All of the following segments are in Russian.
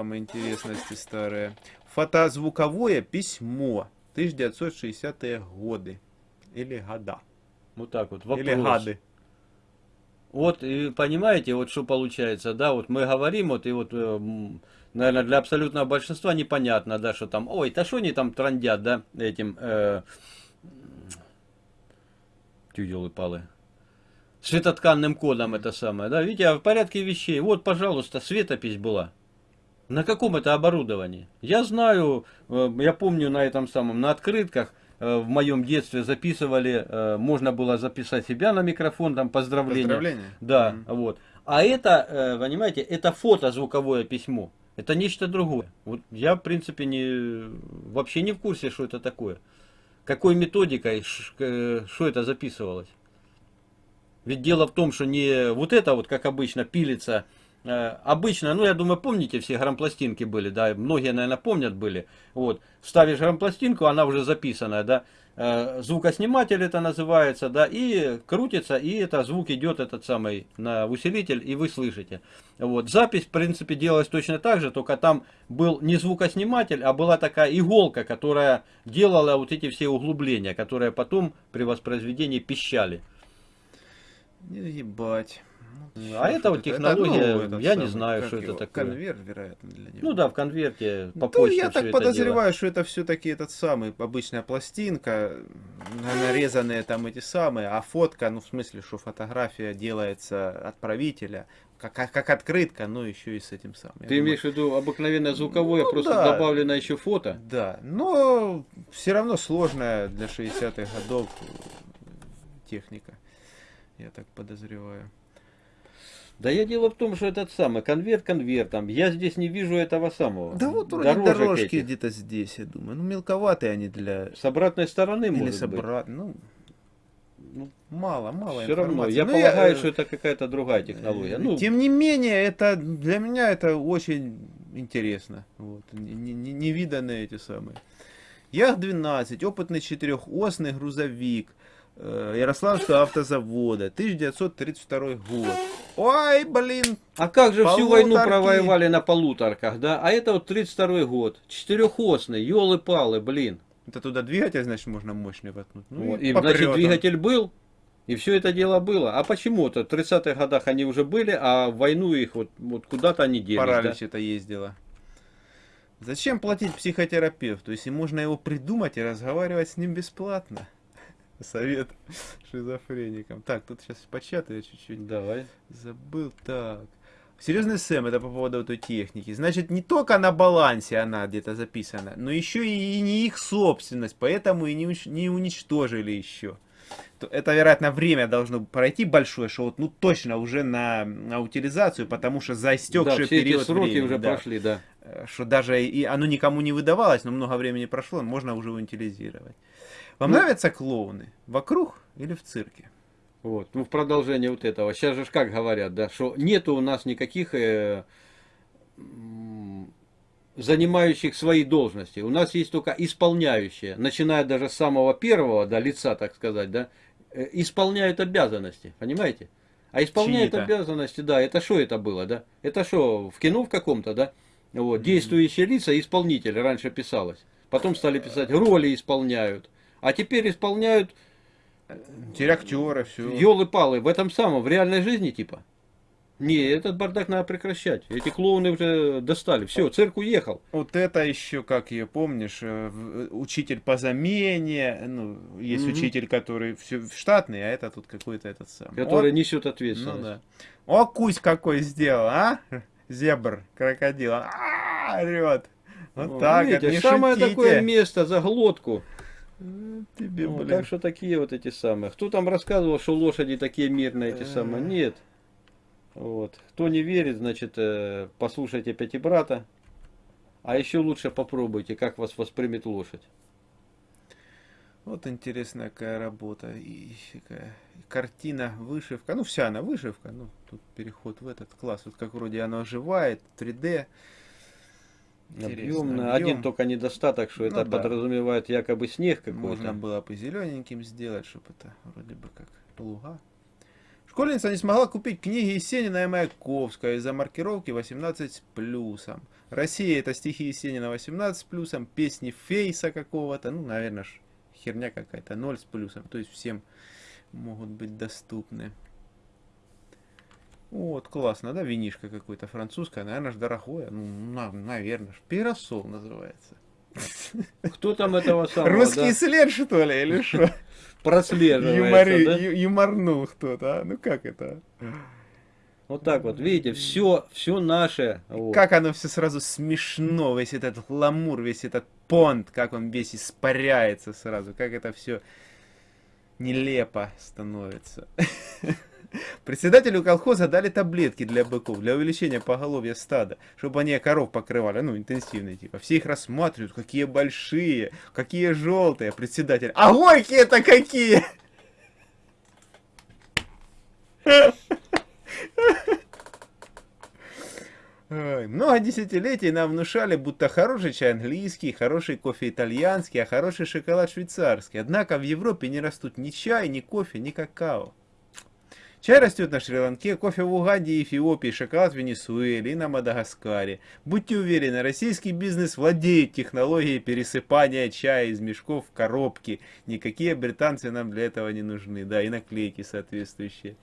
самые интересности старые. Фотозвуковое письмо. 1960-е годы. Или года. Вот так вот. Вопрос. Или гады. Вот, и понимаете, вот что получается, да, вот мы говорим, вот, и вот, э, наверное, для абсолютного большинства непонятно, да, что там, ой, да что они там трандят, да, этим, э, тюделы-палы, светотканным кодом это самое, да, видите, а в порядке вещей, вот, пожалуйста, светопись была. На каком это оборудовании? Я знаю, э, я помню на этом самом, на открытках, Э, в моем детстве записывали, э, можно было записать себя на микрофон, там поздравления. Поздравления? Да, mm -hmm. вот. А это, понимаете, это фото-звуковое письмо. Это нечто другое. Вот я, в принципе, не, вообще не в курсе, что это такое. Какой методикой, что это записывалось. Ведь дело в том, что не вот это вот, как обычно, пилится Э, обычно, ну я думаю, помните, все грампластинки были, да, многие, наверное, помнят были. Вот, ставишь грампластинку, она уже записанная, да, э, звукосниматель это называется, да, и крутится, и это звук идет этот самый на усилитель, и вы слышите. Вот, запись, в принципе, делалась точно так же, только там был не звукосниматель, а была такая иголка, которая делала вот эти все углубления, которые потом при воспроизведении пищали. Ебать. Ну, а это вот технология, это, ну, я не знаю, что это такое. Конверт, вероятно, для него. Ну да, в конверте по ну, я так подозреваю, что это все-таки этот самый, обычная пластинка, нарезанные там эти самые, а фотка, ну в смысле, что фотография делается отправителя, как, как, как открытка, но еще и с этим самым. Ты думаю, имеешь в виду обыкновенное звуковое, ну, просто да, добавлено еще фото? Да, но все равно сложная для 60-х годов техника, я так подозреваю. Да я дело в том, что этот самый конверт конвертом. Я здесь не вижу этого самого. Да вот вроде дорожки где-то здесь, я думаю. Ну мелковатые они для... С обратной стороны, Или может с обрат... быть. Ну, ну, мало, мало Все равно, я ну, полагаю, я... что это какая-то другая технология. Ну, Тем не менее, это для меня это очень интересно. Вот. Невиданные эти самые. Ях-12, опытный четырехосный грузовик. Ярославского автозавода, 1932 год. Ой, блин. А как же полуторки. всю войну провоевали на полуторках, да? А это вот 32 год. Четырехосный, елы-палы, блин. Это туда двигатель, значит, можно мощный воткнуть. Ну, вот. и, значит, двигатель был, и все это дело было. А почему-то в 30-х годах они уже были, а в войну их вот, вот куда-то они делись. Паралич да? это ездило. Зачем платить психотерапевту, если можно его придумать и разговаривать с ним бесплатно? Совет шизофреникам. Так, тут сейчас початаю чуть-чуть. Давай. Забыл. Так. Серьезный Сэм, это по поводу этой техники. Значит, не только на балансе она где-то записана, но еще и не их собственность, поэтому и не, не уничтожили еще. Это, вероятно, время должно пройти большое, что вот, ну, точно уже на, на утилизацию, потому что за истекший да, все период эти сроки времени, уже да, прошли, да. Э, что даже и оно никому не выдавалось, но много времени прошло, можно уже утилизировать. Вам ну, нравятся клоуны? Вокруг или в цирке? Вот, ну в продолжение вот этого. Сейчас же как говорят, да, что нету у нас никаких э, занимающих свои должности. У нас есть только исполняющие, начиная даже с самого первого, да, лица, так сказать, да, э, исполняют обязанности, понимаете? А исполняют обязанности, да, это что это было, да? Это что, в кино в каком-то, да? Вот, действующие лица, исполнители раньше писалось. Потом стали писать, роли исполняют. А теперь исполняют... Теперь актеры, все. Елы-палы, в этом самом, в реальной жизни типа. Не, этот бардак надо прекращать. Эти клоуны уже достали. Все, цирк уехал. Вот это еще, как ее помнишь, э, учитель по замене. Ну, есть угу. учитель, который все штатный, а это тут какой-то этот самый. Который вот. несет ответственность. Ну, да. О, кусь какой сделал, а? Зебр, крокодил. А, орет. Вот О, так, видите, самое шутите. такое место за глотку. Тебе, ну, так что такие вот эти самые. Кто там рассказывал, что лошади такие мирные эти самые? Нет. Вот. Кто не верит, значит, э, послушайте Пятибрата. А еще лучше попробуйте, как вас воспримет лошадь. Вот интересная какая работа. И какая картина, вышивка. Ну, вся она вышивка. Ну, тут переход в этот класс. Вот как вроде она оживает, 3D. Объемно. Один только недостаток, что ну, это да. подразумевает якобы снег какой-то. Можно было бы зелененьким сделать, чтобы это вроде бы как луга. Школьница не смогла купить книги Есенина и Маяковского из-за маркировки 18 с плюсом. Россия это стихи Есенина 18 с плюсом, песни Фейса какого-то, ну, наверное, ж херня какая-то, 0 с плюсом. То есть всем могут быть доступны. Вот, классно, да, винишка какой-то французское, наверное, ж дорогое, ну, на, наверное, ж, пиросол называется. Кто там этого самого, Русский да, след, что ли, или что? прослеживается, Юмори- да? Юморнул кто-то, а? Ну как это? Вот так вот, видите, все, все наше. вот. Как оно все сразу смешно, весь этот ламур, весь этот понт, как он весь испаряется сразу, как это все нелепо становится. Председателю колхоза дали таблетки для быков, для увеличения поголовья стада, чтобы они коров покрывали, ну, интенсивные типа. Все их рассматривают, какие большие, какие желтые. Председатель, а горькие-то какие! Ой, много десятилетий нам внушали, будто хороший чай английский, хороший кофе итальянский, а хороший шоколад швейцарский. Однако в Европе не растут ни чай, ни кофе, ни какао. Чай растет на Шри-Ланке, кофе в Уганде Эфиопии, шоколад в Венесуэле и на Мадагаскаре. Будьте уверены, российский бизнес владеет технологией пересыпания чая из мешков в коробки. Никакие британцы нам для этого не нужны. Да, и наклейки соответствующие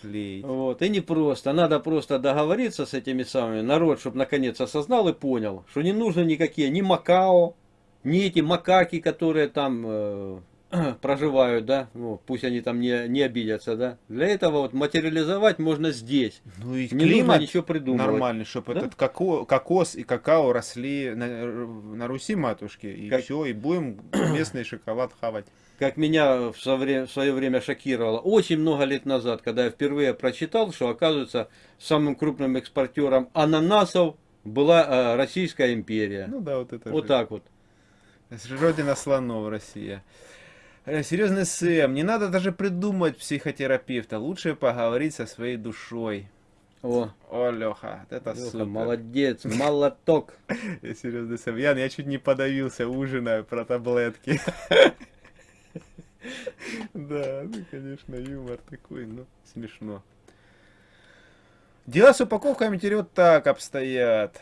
клеить. Вот, и не просто. Надо просто договориться с этими самыми, народ, чтобы наконец осознал и понял, что не нужно никакие, ни Макао, ни эти макаки, которые там э, проживают, да, ну, пусть они там не, не обидятся, да. Для этого вот материализовать можно здесь. Ну и Не нужно ничего придумывать. нормальный, чтобы Да? Этот коко- кокос и какао росли на, на Руси матушки. И Как- все, и будем местный шоколад хавать. Как меня в свое время шокировало, очень много лет назад, когда я впервые прочитал, что оказывается самым крупным экспортером ананасов была э, Российская империя. Ну да, вот это вот же. так вот. Родина слонов Россия. Э, Серьезный Сэм, не надо даже придумать психотерапевта, лучше поговорить со своей душой. О, О, Леха, это Леха, супер. молодец, молоток. Я серьезный Сэм, Ян, я чуть не подавился, ужиная про таблетки. Да, ну, конечно, юмор такой, ну, смешно. Дела с упаковками теперь так обстоят.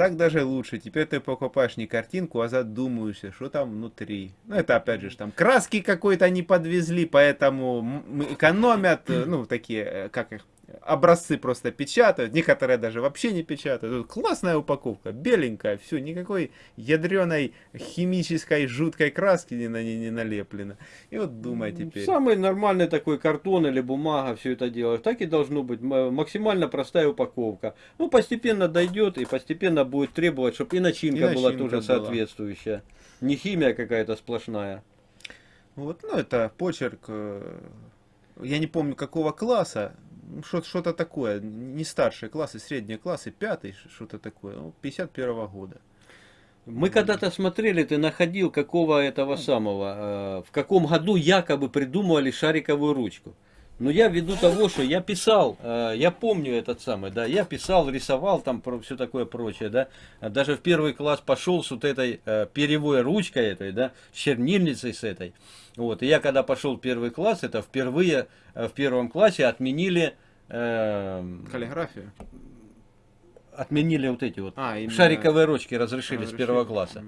Так даже лучше. Теперь ты покупаешь не картинку, а задумаешься, что там внутри. Ну, это опять же, там краски какой-то не подвезли, поэтому экономят, э, ну, такие, э, как их, образцы просто печатают. Некоторые даже вообще не печатают. Тут классная упаковка, беленькая, все, никакой ядреной химической жуткой краски не на ней не налеплено. И вот думай теперь. Самый нормальный такой картон или бумага, все это делаешь. Так и должно быть. Максимально простая упаковка. Ну, постепенно дойдет и постепенно будет требовать, чтобы и начинка, И была начинка тоже была. соответствующая. Не химия какая-то сплошная. Вот, ну, это почерк, э, я не помню какого класса, что-то такое, не старшие классы, средние классы, пятый, что-то такое, ну, 51 года. Мы когда-то смотрели, ты находил какого этого самого, э, в каком году якобы придумывали шариковую ручку. Но я ввиду того, что я писал, э, я помню этот самый, да, я писал, рисовал там все такое прочее, да. Даже в первый класс пошел с вот этой э, перьевой ручкой этой, да, с чернильницей с этой. Вот, и я когда пошел в первый класс, это впервые э, в первом классе отменили, э, Каллиграфия. отменили вот эти вот А, именно- шариковые ручки разрешили с Разрешили. первого класса.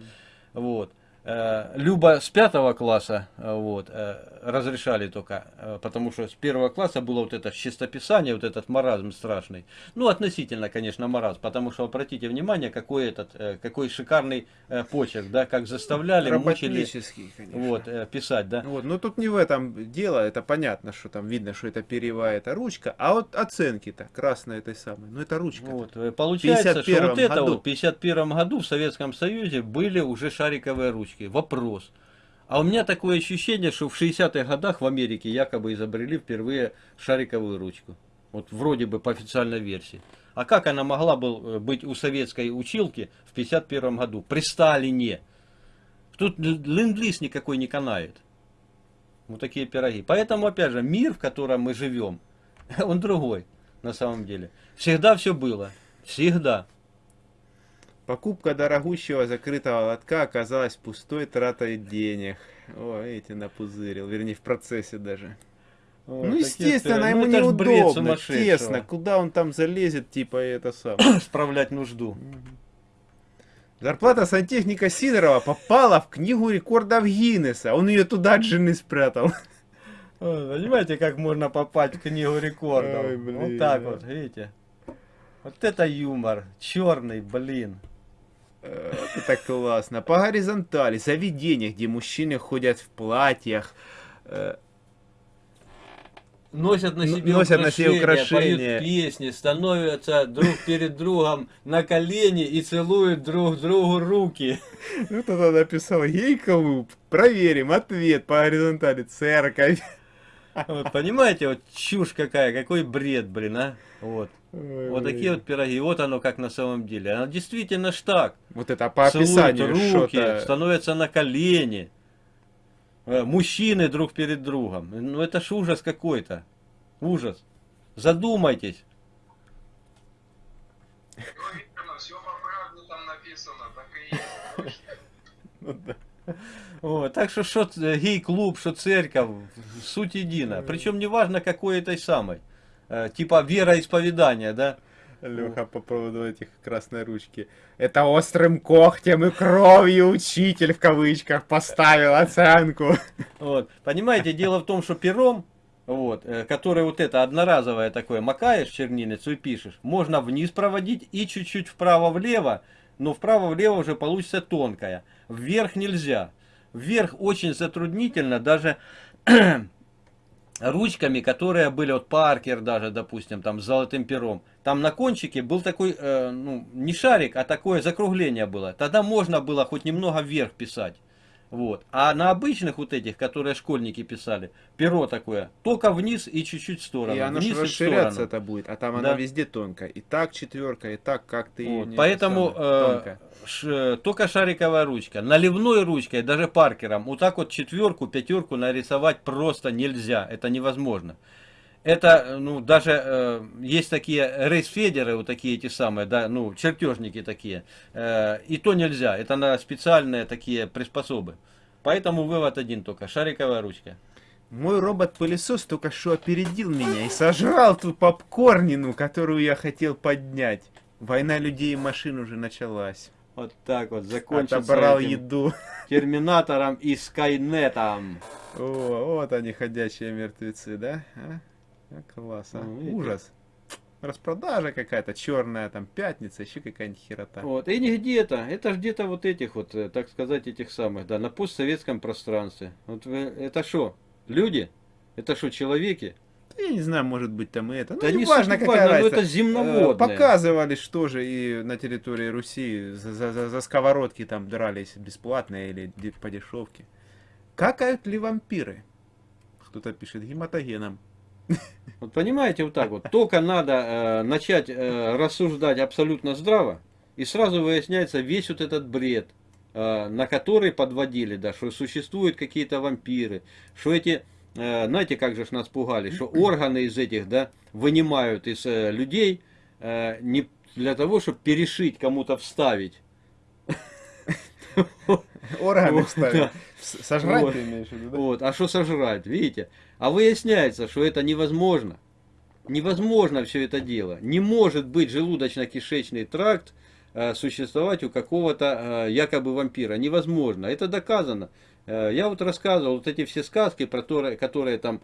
Вот. Э, Люба с пятого класса э, вот, э, разрешали только, потому что с первого класса было вот это чистописание, вот этот маразм страшный. Ну, относительно, конечно, маразм, потому что обратите внимание, какой этот, какой шикарный почерк, да, как заставляли, мучили конечно. вот, писать, да. Вот, но тут не в этом дело, это понятно, что там видно, что это перьевая, это ручка, а вот оценки-то, красная этой самой, ну это ручка. Вот, э, получается, что 51 вот это году. вот в 51 году в Советском Союзе были уже шариковые ручки. Вопрос. А у меня такое ощущение, что в 60-х годах в Америке якобы изобрели впервые шариковую ручку. Вот вроде бы по официальной версии. А как она могла был, э, быть у советской училки в 51 году? При Сталине. Тут ленд-лиз никакой не канает. Вот такие пироги. Поэтому, опять же, мир, в котором мы живем, он другой на самом деле. Всегда все было. Всегда. Покупка дорогущего закрытого лотка оказалась пустой тратой денег. О, эти напузырил, вернее в процессе даже. Вот, Ну, естественно, ему Ну, неудобно, тесно. Куда он там залезет, типа, это самое. Справлять нужду. Зарплата сантехника Сидорова попала в книгу рекордов Гиннесса. Он ее туда от жены спрятал. Ой, Понимаете, как можно попасть в книгу рекордов? Ой, блин. вот так вот, видите? Вот это юмор. Черный, блин. Это классно. По горизонтали, заведения, где мужчины ходят в платьях. э, Носят на себе носят на себе украшения. поют песни, становятся друг перед другом на колени и целуют друг другу руки. Ну, тогда написал гей-клуб. Проверим. Ответ по горизонтали. Церковь. Вот, понимаете, вот чушь какая, какой бред, блин, а? Вот. Вот такие вот пироги. Вот оно как на самом деле. Оно действительно ж так. Вот это по описанию руки, становятся на колени. Э, Мужчины друг перед другом. Ну это ж ужас какой-то. Ужас. Задумайтесь. Ну, все по правде там написано, так и есть. Ну да. Вот, так что что ц- гей-клуб, что церковь, суть едина. Причем неважно какой этой самой. Э, Типа вероисповедания, да? Леха по поводу этих красной ручки. Это острым когтем и кровью учитель в кавычках поставил оценку. Вот. Понимаете, дело в том, что пером, вот, э, который вот это одноразовое такое, макаешь чернильницу и пишешь, можно вниз проводить и чуть-чуть вправо-влево, но вправо-влево уже получится тонкая. Вверх нельзя. Вверх очень затруднительно, даже ручками, которые были, вот Паркер даже, допустим, там с золотым пером. Там на кончике был такой, э, ну, не шарик, а такое закругление было. Тогда можно было хоть немного вверх писать. Вот. А на обычных вот этих, которые школьники писали, перо такое, только вниз и чуть-чуть в сторону. И оно вниз и расширяться это будет, а там Да. она везде тонкая. И так четверка, и так как ты Вот, не Поэтому э, ш- только шариковая ручка. Наливной ручкой, даже паркером, вот так вот четверку, пятерку нарисовать просто нельзя. Это невозможно. Это, э, ну, даже э, есть такие рейсфедеры, вот такие эти самые, да, ну, чертежники такие. Э, и то нельзя. Это на специальные такие приспособы. Поэтому вывод один только. Шариковая ручка. Мой робот-пылесос только что опередил меня и сожрал ту попкорнину, которую я хотел поднять. Война людей и машин уже началась. Вот так вот закончится Отобрал этим еду. терминатором и скайнетом. О, вот они, ходячие мертвецы, да? А? А, класс, а? Ну. Ужас. Распродажа какая-то черная, там пятница, еще какая-нибудь херота. Вот, и не где-то, это ж где-то вот этих вот, э, так сказать, этих самых, да, на постсоветском пространстве. Вот вы- это что, люди? Это что, человеки? Я не знаю, может быть там и это. Ну, Да не не важно, какая разница. это земноводное. Э, Показывали, что же и на территории Руси за, за- за- за сковородки там дрались бесплатно или по дешевке. Какают ли вампиры? Кто-то пишет гематогеном. Вот понимаете, вот так вот. Только надо э, начать э, рассуждать абсолютно здраво, и сразу выясняется весь вот этот бред, э, на который подводили, да, что существуют какие-то вампиры, что эти, э, знаете, как же нас пугали, что органы из этих, да, вынимают из э, людей э, не для того, чтобы перешить кому-то вставить. Органы да. С- Сожрать Вот. ты имеешь в виду, да? Вот, а что сожрать, видите? А выясняется, что это невозможно. Невозможно все это дело. Не может быть желудочно-кишечный тракт э, существовать у какого-то э, якобы вампира. Невозможно. Это доказано. Э, я вот рассказывал вот эти все сказки, про которые, которые там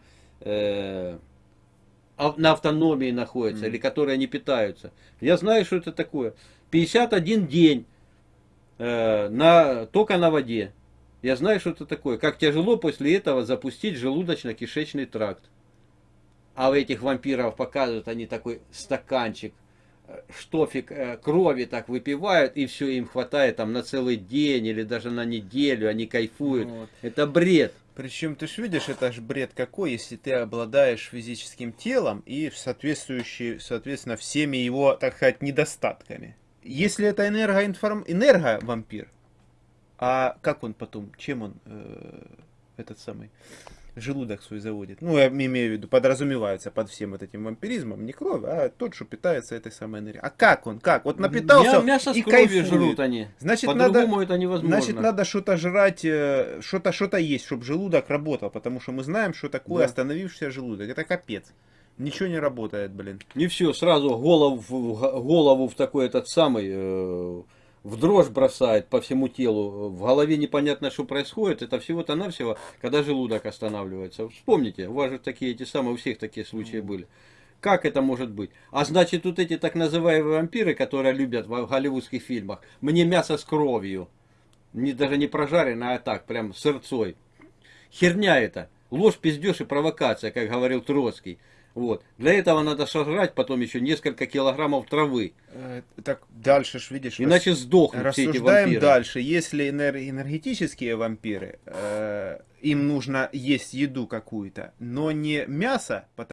на автономии находятся Мгм. или которые не питаются. Я знаю, что это такое. 51 день э, на, только на воде. Я знаю, что это такое. Как тяжело после этого запустить желудочно-кишечный тракт. А у этих вампиров показывают, они такой стаканчик, э, штофик э, крови так выпивают, и все, им хватает там на целый день или даже на неделю, они кайфуют. Вот. Это бред. Причем ты ж видишь, это ж бред какой, если ты обладаешь физическим телом и соответствующий, соответственно, всеми его, так сказать, недостатками. Если это энергоинформ... энерговампир, а как он потом, чем он, э, этот самый, желудок свой заводит. Ну, я имею в виду, подразумевается под всем вот этим вампиризмом не кровь, а тот, что питается этой самой энергией. А как он? Как? Вот напитался Мя- мясо и кайфует. жрут они. Значит, надо, это невозможно. значит, надо что-то жрать, э, что-то что-то есть, чтобы желудок работал, потому что мы знаем, что такое Да. остановившийся желудок. Это капец. Ничего не работает, блин. Не все, сразу голову, в- голову в такой этот самый, э, в дрожь бросает по всему телу. В голове непонятно, что происходит. Это всего-то навсего, когда желудок останавливается. Вспомните, у вас же такие эти самые, у всех такие случаи были. Как это может быть? А значит, тут эти так называемые вампиры, которые любят в голливудских фильмах, мне мясо с кровью. Не, даже не прожаренное, а так, прям сырцой. Херня это. Ложь, пиздеж и провокация, как говорил Троцкий. Вот. Для этого надо сожрать потом еще несколько килограммов травы. Э, Так дальше ж видишь. Иначе сдохнут все эти вампиры. дальше. Если энер- энергетические вампиры, э, им нужно есть еду какую-то, но не мясо, потому